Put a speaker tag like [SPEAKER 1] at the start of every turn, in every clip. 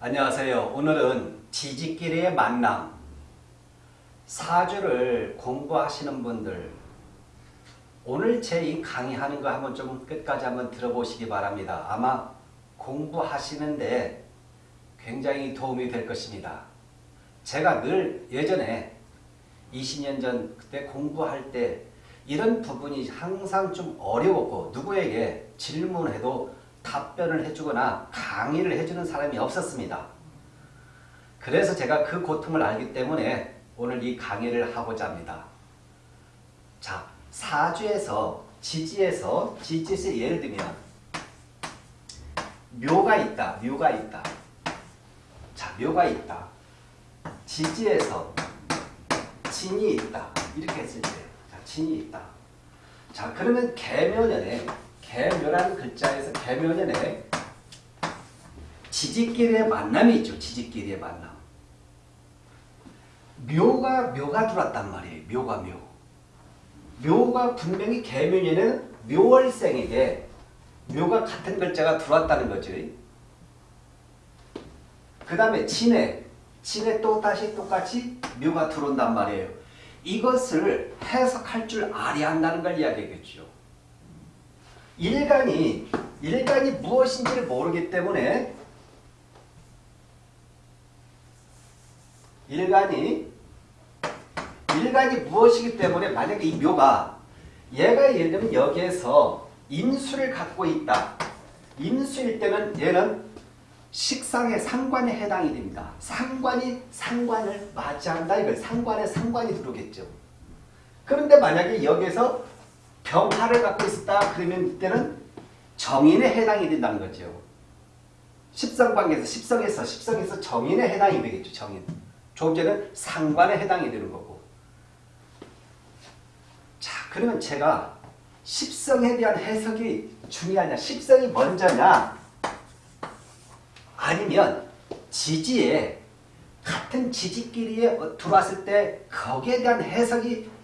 [SPEAKER 1] 안녕하세요. 오늘은 지지끼리의 만남 사주를 공부하시는 분들 오늘 제 이 강의하는 거 한번 좀 끝까지 한번 들어보시기 바랍니다. 아마 공부하시는데 굉장히 도움이 될 것입니다. 제가 늘 예전에 20년 전 그때 공부할 때 이런 부분이 항상 좀 어려웠고 누구에게 질문해도 답변을 해주거나 강의를 해주는 사람이 없었습니다. 그래서 제가 그 고통을 알기 때문에 오늘 이 강의를 하고자 합니다. 자, 사주에서 지지에서 지지에서 예를 들면 묘가 있다. 묘가 있다. 자, 묘가 있다. 지지에서 진이 있다. 이렇게 했을 때 자, 진이 있다. 자, 그러면 개묘년에 개묘라는 글자에서 개묘년에 지지끼리의 만남이 있죠. 지지끼리의 만남. 묘가 묘가 들어왔단 말이에요. 묘가 묘. 묘가 분명히 개묘년에는 묘월생에게 묘가 같은 글자가 들어왔다는 거죠. 그 다음에 진해. 진해 또 다시 똑같이 묘가 들어온단 말이에요. 이것을 해석할 줄 알아야 한다는 걸 이야기하겠죠. 일간이 일간이 무엇인지를 모르기 때문에 일간이 일간이 무엇이기 때문에 만약에 이 묘가 얘가 예를 들면 여기에서 인수를 갖고 있다. 인수일 때는 얘는 식상의 상관에 해당이 됩니다. 상관이 상관을 맞이한다 이거 상관에 상관이 들어오겠죠. 그런데 만약에 여기에서 병화를 갖고 있었다 그러면 이때는 정인에 해당이 된다는 거죠. 십성관계에서 십성에서 십성에서 정인에 해당이 되겠죠. 정인. 조금 전에 상관에 해당이 되는 거고. 자 그러면 제가 십성에 대한 해석이 중요하냐 십성이 먼저냐 아니면 지지에 같은 지지끼리에 들어왔을 때 거기에 대한 해석이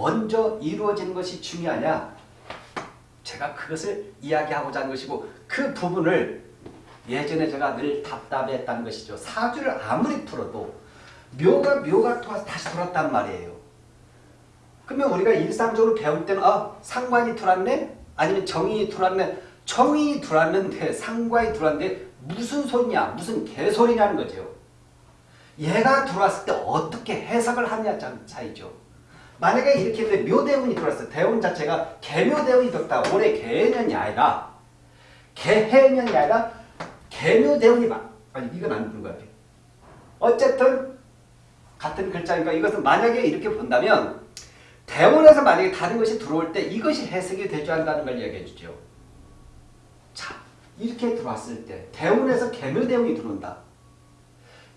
[SPEAKER 1] 먼저 이루어지는 것이 중요하냐? 제가 그것을 이야기하고자 하는 것이고 그 부분을 예전에 제가 늘 답답했다는 것이죠. 사주를 아무리 풀어도 묘가 묘가 다시 돌았단 말이에요. 그러면 우리가 일상적으로 배울 때는 아 상관이 돌았네? 아니면 정인이 돌았네? 정인이 돌았는데 상관이 돌았는데 무슨 소리냐? 무슨 개소리냐는 거죠. 얘가 들어왔을 때 어떻게 해석을 하냐 차이죠. 만약에 이렇게 했는데 묘대운이 들어왔어. 대운 자체가 개묘대운이 들었다. 올해 개년이 아니라 개해년이 아니라 개묘대운이 막 아니 이건 안 되는 것 같아. 어쨌든 같은 글자니까 이것은 만약에 이렇게 본다면 대운에서 만약에 다른 것이 들어올 때 이것이 해석이 될 줄 안다는 걸 이야기해 주죠. 자 이렇게 들어왔을 때 대운에서 개묘대운이 들어온다.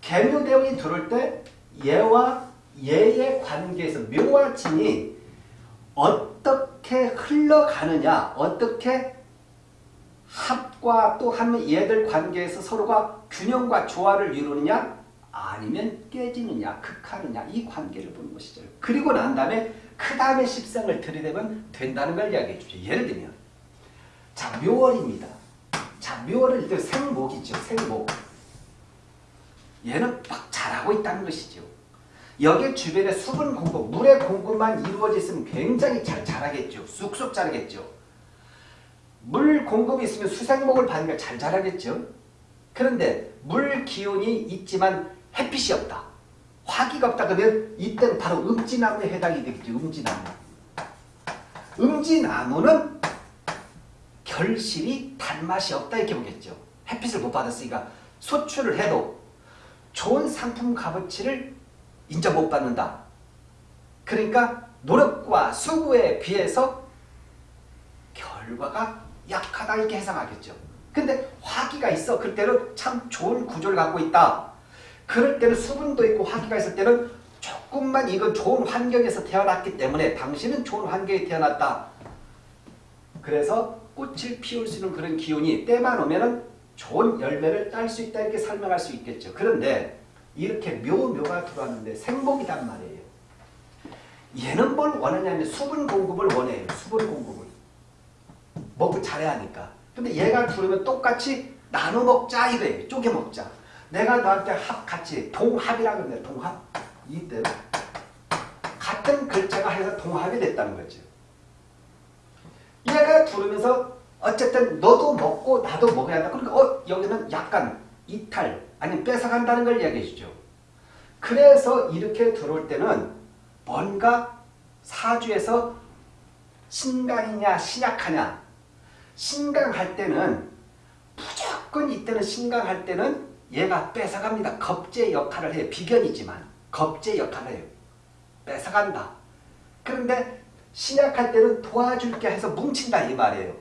[SPEAKER 1] 개묘대운이 들어올 때 얘와 얘의 관계에서 묘와 진이 어떻게 흘러가느냐 어떻게 합과 또 하면 얘들 관계에서 서로가 균형과 조화를 이루느냐 아니면 깨지느냐 극하느냐 이 관계를 보는 것이죠. 그리고 난 다음에 그 다음에 십상을 들이대면 된다는 걸 이야기해 주죠. 예를 들면 자 묘월입니다. 자 묘월은 일단 생목이죠. 생목. 얘는 막 잘하고 있다는 것이죠. 여기 주변에 수분 공급, 물의 공급만 이루어져 있으면 굉장히 잘 자라겠죠. 쑥쑥 자라겠죠. 물 공급이 있으면 수생목을 받으면 잘 자라겠죠. 그런데 물 기운이 있지만 햇빛이 없다. 화기가 없다 그러면 이때는 바로 음지나무에 해당이 되겠죠. 음지나무. 음지나무는 결실이 단맛이 없다 이렇게 보겠죠. 햇빛을 못 받았으니까 소출을 해도 좋은 상품 값어치를 인정 못 받는다. 그러니까 노력과 수고에 비해서 결과가 약하다 이렇게 해석하겠죠. 근데 화기가 있어. 그럴 때는 참 좋은 구조를 갖고 있다. 그럴 때는 수분도 있고 화기가 있을 때는 조금만 이건 좋은 환경에서 태어났기 때문에 당신은 좋은 환경에 태어났다. 그래서 꽃을 피울 수 있는 그런 기운이 때만 오면 좋은 열매를 딸 수 있다 이렇게 설명할 수 있겠죠. 그런데 이렇게 묘묘가 들어왔는데 생목이란 말이에요. 얘는 뭘 원하냐면 수분 공급을 원해요. 수분 공급을. 먹고 잘해야 하니까. 근데 얘가 들어오면 똑같이 나눠 먹자 이거예요. 쪼개 먹자. 내가 너한테 합 같이 동합이라고 그러는데 동합 이때 같은 글자가 해서 동합이 됐다는 거죠. 얘가 부르면서 어쨌든 너도 먹고 나도 먹어야 한다. 그러니까 어 여기는 약간 이탈 아니면 뺏어간다는 걸 이야기해 주죠. 그래서 이렇게 들어올 때는 뭔가 사주에서 신강이냐 신약하냐 신강할 때는 무조건 이때는 신강할 때는 얘가 뺏어갑니다. 겁제 역할을 해요. 비견이지만 겁제 역할을 해요. 뺏어간다. 그런데 신약할 때는 도와줄게 해서 뭉친다 이 말이에요.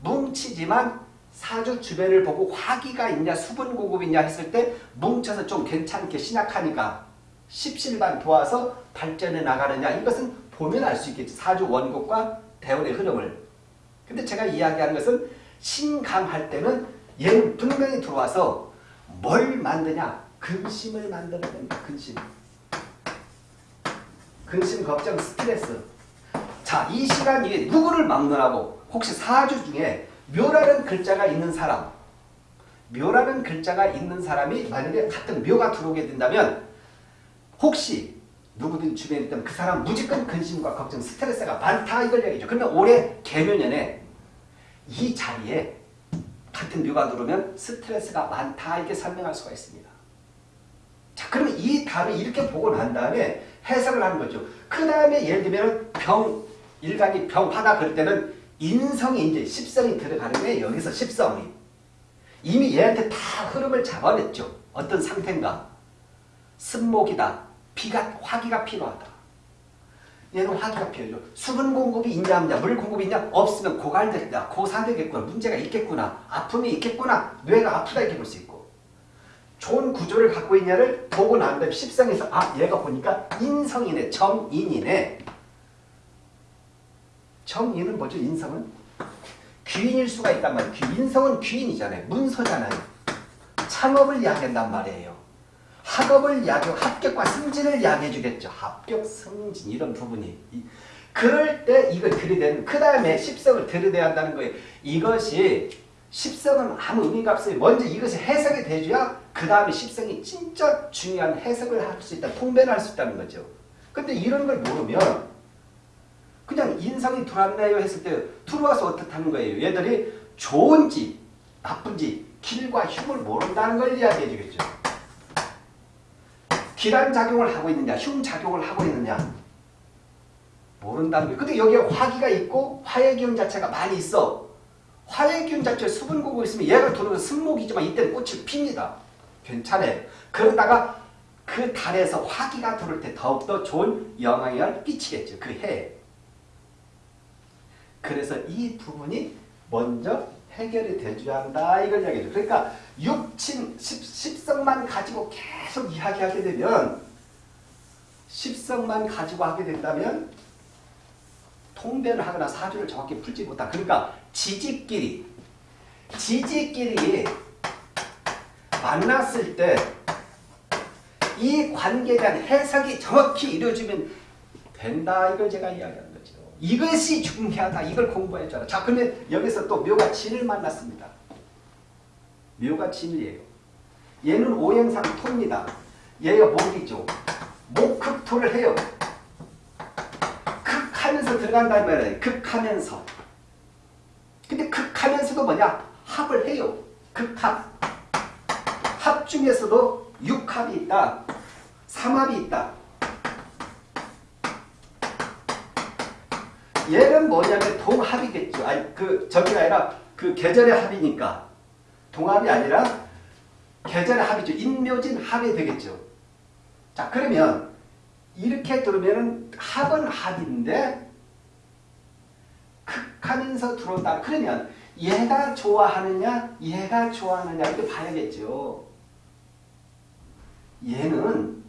[SPEAKER 1] 뭉치지만 사주 주변을 보고 화기가 있냐 수분 공급이냐 했을 때 뭉쳐서 좀 괜찮게 신약하니까 십실반 도와서 발전해 나가느냐 이것은 보면 알 수 있겠지. 사주 원곡과 대원의 흐름을. 근데 제가 이야기하는 것은 신강할 때는 얘는 분명히 들어와서 뭘 만드냐? 근심을 만드는 겁니다. 근심. 근심, 걱정, 스트레스. 자, 이 시간 이 누구를 막론하고 혹시 사주 중에 묘라는 글자가 있는 사람 묘라는 글자가 있는 사람이 만약에 같은 묘가 들어오게 된다면 혹시 누구든 주변에 있다면 그 사람 무조건 근심과 걱정, 스트레스가 많다 이걸 얘기죠. 그러면 올해 개묘년에 이 자리에 같은 묘가 들어오면 스트레스가 많다 이렇게 설명할 수가 있습니다. 자 그러면 이 답을 이렇게 보고 난 다음에 해석을 하는 거죠. 그 다음에 예를 들면 병, 일간이 병하다 그럴 때는 인성이 이제 십성이 들어가는 게 여기서 십성이 이미 얘한테 다 흐름을 잡아냈죠. 어떤 상태인가? 습목이다. 비가 화기가 필요하다. 얘는 화기가 필요하죠. 수분 공급이 있냐 없냐 물 공급이 있냐 없으면 고갈됐다. 고사되겠구나. 문제가 있겠구나. 아픔이 있겠구나. 뇌가 아프다 이렇게 볼 수 있고 좋은 구조를 갖고 있냐를 보고 난 다음에 십성에서 아 얘가 보니까 인성이네. 정인이네. 정인은 뭐죠? 인성은? 귀인일 수가 있단 말이에요. 인성은 귀인이잖아요. 문서잖아요. 창업을 이야기한단 말이에요. 학업을 이야기하고 합격과 승진을 이야기해 주겠죠. 합격, 승진 이런 부분이. 그럴 때 이걸 들이대는 그 다음에 십성을 들이대야 한다는 거예요. 이것이 십성은 아무 의미가 없어요. 먼저 이것이 해석이 돼줘야 그 다음에 십성이 진짜 중요한 해석을 할 수 있다. 통변을 할수 있다는 거죠. 근데 이런 걸 모르면 그냥 인성이 들어왔네요 했을 때 들어와서 어떻다는 거예요. 얘들이 좋은지 나쁜지 길과 흉을 모른다는 걸 이야기해 주겠죠. 기란 작용을 하고 있느냐 흉 작용을 하고 있느냐 모른다는 거예요. 근데 여기에 화기가 있고 화의 기운 자체가 많이 있어. 화의 기운 자체에 수분 공고 있으면 얘가 들어오면 승목이지만 이때는 꽃을 핍니다. 괜찮아요. 그러다가 그 달에서 화기가 들어올 때 더욱더 좋은 영향을 끼치겠죠. 그 해에. 그래서 이 부분이 먼저 해결이 돼줘야 한다 이걸 이야기죠. 그러니까 육친 십성만 가지고 계속 이야기하게 되면 십성만 가지고 하게 된다면 통변을 하거나 사주를 정확히 풀지 못한 그러니까 지지끼리 지지끼리 만났을 때 이 관계에 대한 해석이 정확히 이루어지면 된다 이걸 제가 이야기합니다. 이것이 중요하다. 이걸 공부해줘라. 자, 그러면 여기서 또 묘가 진을 만났습니다. 묘가 진이에요. 얘는 오행상 토입니다. 얘가 목이죠. 목극토를 해요. 극하면서 들어간다는 말이에요. 극하면서. 근데 극하면서도 뭐냐? 합을 해요. 극합. 합 중에서도 육합이 있다. 삼합이 있다. 얘는 뭐냐면 동합이겠죠. 아니 그 저기가 아니라 그 계절의 합이니까 동합이 아니라 계절의 합이죠. 인묘진 합이 되겠죠. 자 그러면 이렇게 들으면 합은 합인데 극하면서 들어온다. 그러면 얘가 좋아하느냐 얘가 좋아하느냐 이렇게 봐야겠죠. 얘는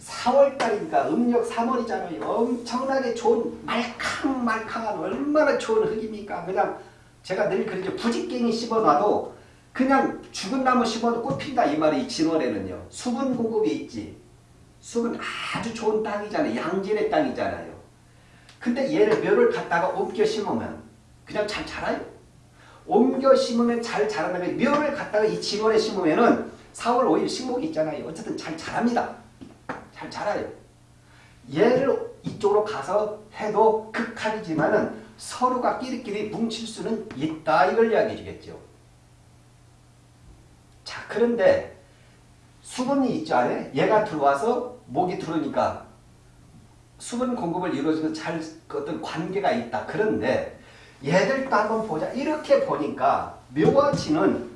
[SPEAKER 1] 4월달이니까 음력 3월이잖아요. 엄청나게 좋은 말캉말캉한 얼마나 좋은 흙입니까? 그냥 제가 늘 그러죠. 부직갱이 씹어놔도 그냥 죽은 나무 씹어도 꽃핀다 이 말이 진월에는요. 수분 공급이 있지. 수분 아주 좋은 땅이잖아요. 양질의 땅이잖아요. 근데 얘를 묘를 갖다가 옮겨 심으면 그냥 잘 자라요. 옮겨 심으면 잘 자란다면 묘를 갖다가 이 진원에 심으면 은 4월 5일 식목이 있잖아요. 어쨌든 잘 자랍니다. 잘 자라요. 얘를 이쪽으로 가서 해도 극한이지만은 서로가 끼리끼리 뭉칠 수는 있다 이걸 이야기해 주겠죠. 자 그런데 수분이 있죠 안에 얘가 들어와서 목이 들어오니까 수분 공급을 이루어주는 잘 어떤 관계가 있다. 그런데 얘들도 한번 보자. 이렇게 보니까 진은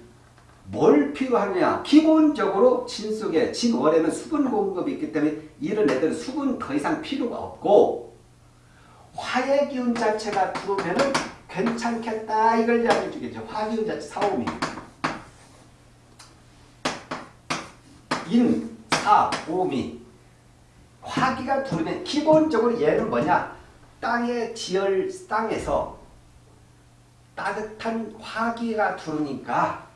[SPEAKER 1] 뭘 필요하느냐. 기본적으로 진 속에 진월에는 수분 공급이 있기 때문에 이런 애들은 수분 더 이상 필요가 없고 화의 기운 자체가 들어오면 괜찮겠다. 이걸 이야기해 주겠죠. 화기운 자체 사오미. 인, 사, 오미. 화기가 들어오면 기본적으로 얘는 뭐냐? 땅의 지열 땅에서 따뜻한 화기가 들어오니까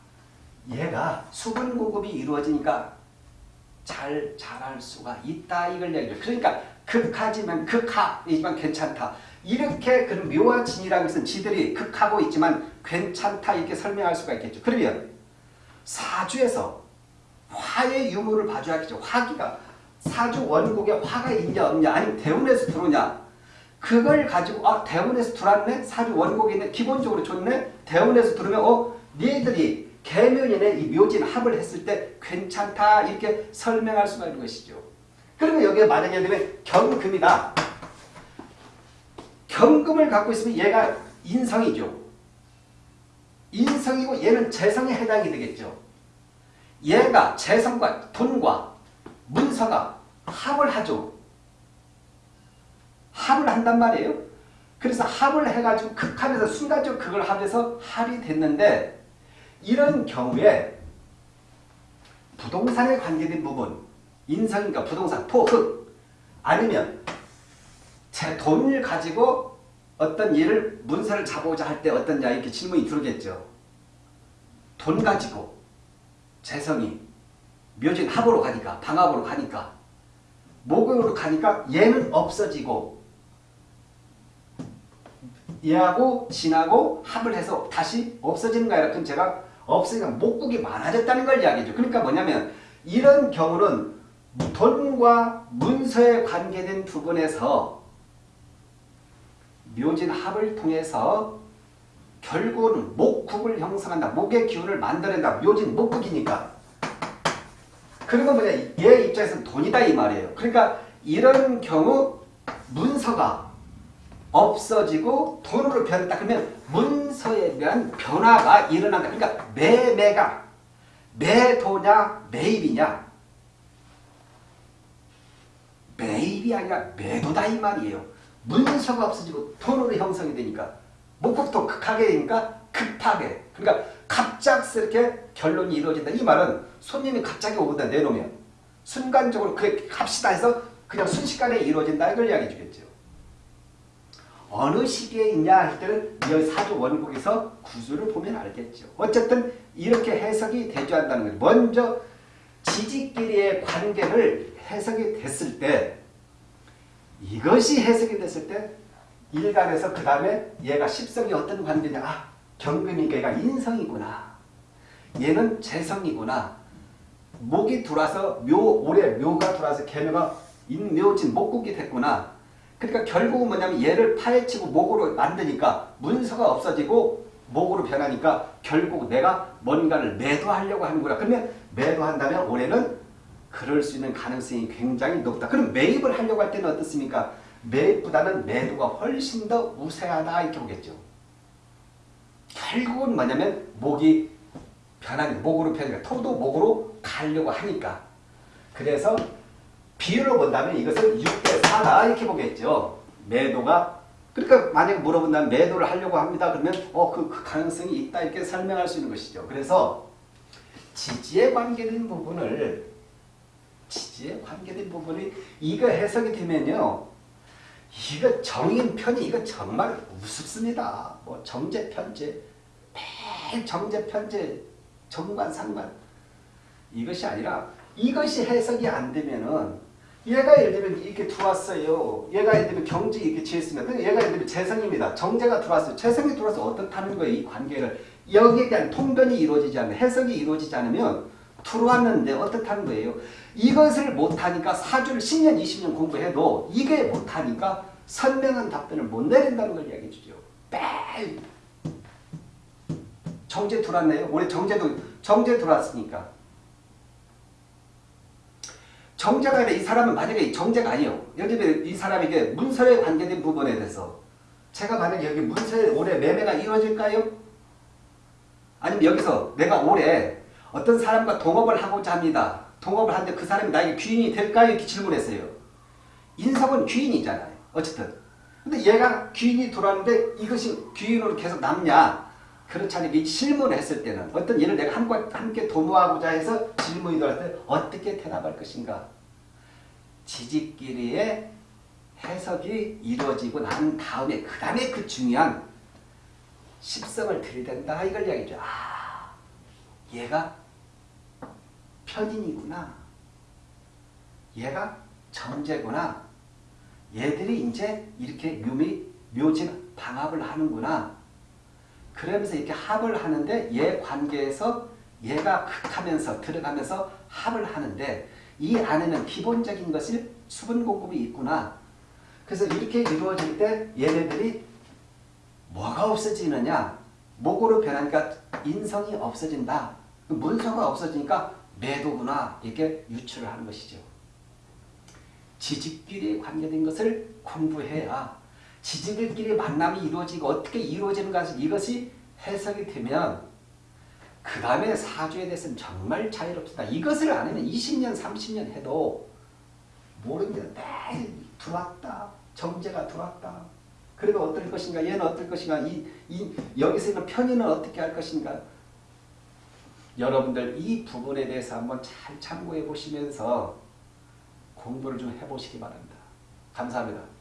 [SPEAKER 1] 얘가 수분 공급이 이루어지니까 잘 자랄 수가 있다 이걸 얘기죠. 그러니까 극하지만 극하이지만 괜찮다. 이렇게 그 묘와 진이라는 것은 지들이 극하고 있지만 괜찮다 이렇게 설명할 수가 있겠죠. 그러면 사주에서 화의 유무를 봐줘야겠죠. 화기가 사주 원국에 화가 있냐 없냐 아니면 대운에서 들어오냐 그걸 가지고 아 대운에서 들어왔네 사주 원국에 있네 기본적으로 좋네 대운에서 들어오면 어 니들이 개면이네 이 묘진 합을 했을 때 괜찮다 이렇게 설명할 수가 있는 것이죠. 그러면 여기에 만약에 되면 경금이다. 경금을 갖고 있으면 얘가 인성이죠. 인성이고 얘는 재성에 해당이 되겠죠. 얘가 재성과 돈과 문서가 합을 하죠. 합을 한단 말이에요. 그래서 합을 해가지고 극합에서 순간적으로 그걸 합해서 합이 됐는데 이런 경우에 부동산에 관계된 부분 인성인가 부동산 토흑 아니면 제 돈을 가지고 어떤 일을 문서를 잡아오자 할 때 어떠냐 이렇게 질문이 들어오겠죠. 돈 가지고 재성이 묘진 합으로 가니까 방합으로 가니까 목으로 가니까 얘는 없어지고 얘하고 진하고 합을 해서 다시 없어지는 거야. 그럼 제가 없으니까 목국이 많아졌다는 걸 이야기죠. 그러니까 뭐냐면 이런 경우는 돈과 문서에 관계된 부분에서 묘진 합을 통해서 결국은 목국을 형성한다. 목의 기운을 만들어낸다. 묘진 목국이니까. 그러면 뭐냐 얘 입장에서는 돈이다 이 말이에요. 그러니까 이런 경우 문서가 없어지고 돈으로 변했다. 그러면 문서에 대한 변화가 일어난다. 그러니까 매매가 매도냐 매입이냐 매입이 아니라 매도다 이 말이에요. 문서가 없어지고 돈으로 형성이 되니까 목국도 극하게 되니까 급하게 그러니까 갑작스럽게 결론이 이루어진다. 이 말은 손님이 갑자기 오거든 내놓으면 순간적으로 그래 합시다 해서 그냥 순식간에 이루어진다 이걸 이야기해 주겠죠. 어느 시기에 있냐 할 때는 이 사주 원국에서 구조를 보면 알겠죠. 어쨌든 이렇게 해석이 대조한다는 거예요. 먼저 지지끼리의 관계를 해석이 됐을 때 이것이 해석이 됐을 때 일간에서 그 다음에 얘가 십성이 어떤 관계냐 아 경금이니까 얘가 인성이구나 얘는 재성이구나 목이 들어와서 묘 올해 묘가 들어와서 개묘가 인묘진 목국이 됐구나 그러니까 결국은 뭐냐면 얘를 파헤치고 목으로 만드니까 문서가 없어지고 목으로 변하니까 결국 내가 뭔가를 매도하려고 하는구나. 그러면 매도한다면 올해는 그럴 수 있는 가능성이 굉장히 높다. 그럼 매입을 하려고 할 때는 어떻습니까? 매입보다는 매도가 훨씬 더 우세하다 이렇게 보겠죠. 결국은 뭐냐면 목이 변하니 목으로 변하니까 토도 목으로 가려고 하니까 그래서 비율로 본다면 이것은 6대 4다 이렇게 보겠죠. 매도가 그러니까 만약 물어본다면 매도를 하려고 합니다. 그러면 어그 그 가능성이 있다 이렇게 설명할 수 있는 것이죠. 그래서 지지에 관계된 부분을 지지에 관계된 부분이 이거 해석이 되면요. 이거 정인 편이 이거 정말 우습습니다. 뭐 정제 편제 매일 정제 편제 정관 상관 이것이 아니라 이것이 해석이 안 되면은 얘가 예를 들면 이렇게 들어왔어요. 얘가 예를 들면 경지 이렇게 지었으면 얘가 예를 들면 재성입니다. 정제가 들어왔어요. 재성이 들어와서 어떻다는 거예요. 이 관계를 여기에 대한 통변이 이루어지지 않으면 해석이 이루어지지 않으면 들어왔는데 어떻다는 거예요. 이것을 못하니까 사주를 10년 20년 공부해도 이게 못하니까 선명한 답변을 못 내린다는 걸 이야기해 주죠. 빼 정제 들어왔네요. 올해 정제도 정제 들어왔으니까 정제가 아니라 이 사람은 만약에 정제가 아니에요. 여기 이 사람에게 문서에 관계된 부분에 대해서 제가 만약에 여기 문서에 올해 매매가 이루어질까요? 아니면 여기서 내가 올해 어떤 사람과 동업을 하고자 합니다. 동업을 하는데 그 사람이 나에게 귀인이 될까요? 이렇게 질문했어요. 인석은 귀인이잖아요. 어쨌든. 근데 얘가 귀인이 돌아왔는데 이것이 귀인으로 계속 남냐? 그렇지 않으면 이 질문을 했을 때는 어떤 일을 내가 함께, 도모하고자 해서 질문이 들어왔을 때 어떻게 대답할 것인가? 지지끼리의 해석이 이루어지고 난 다음에 그 다음에 그 중요한 십성을 들이댄다 이걸 이야기죠. 아, 얘가 편인이구나. 얘가 정제구나. 얘들이 이제 이렇게 묘미, 묘진 방합을 하는구나. 그러면서 이렇게 합을 하는데 얘 관계에서 얘가 극하면서 들어가면서 합을 하는데 이 안에는 기본적인 것이 수분 공급이 있구나. 그래서 이렇게 이루어질 때 얘네들이 뭐가 없어지느냐? 목으로 변하니까 인성이 없어진다. 문서가 없어지니까 매도구나. 이렇게 유추를 하는 것이죠. 지직끼리 관계된 것을 공부해야 지지들끼리 만남이 이루어지고 어떻게 이루어지는가 이것이 해석이 되면 그 다음에 사주에 대해서는 정말 자유롭다. 이것을 안 하면 20년, 30년 해도 모릅니다. 매일 들어왔다. 정제가 들어왔다. 그리고 어떨 것인가? 얘는 어떨 것인가? 이, 이, 여기서 있는 편의는 어떻게 할 것인가? 여러분들 이 부분에 대해서 한번 잘 참고해 보시면서 공부를 좀 해보시기 바랍니다. 감사합니다.